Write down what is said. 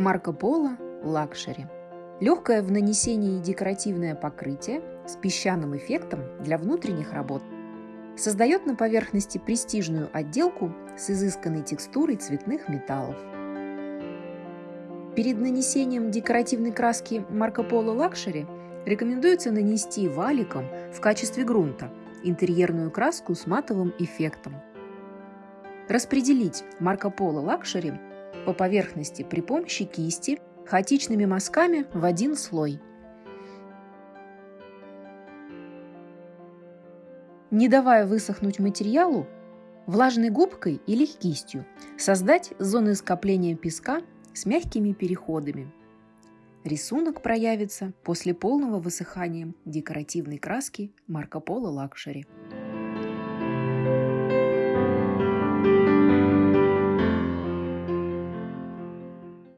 Marco Polo Luxury. Легкое в нанесении декоративное покрытие с песчаным эффектом для внутренних работ создает на поверхности престижную отделку с изысканной текстурой цветных металлов. Перед нанесением декоративной краски Marco Polo Luxury рекомендуется нанести валиком в качестве грунта интерьерную краску с матовым эффектом. Распределить Marco Polo Luxury по поверхности при помощи кисти хаотичными мазками в один слой. Не давая высохнуть материалу, влажной губкой или кистью создать зоны скопления песка с мягкими переходами. Рисунок проявится после полного высыхания декоративной краски Marco Polo Luxury.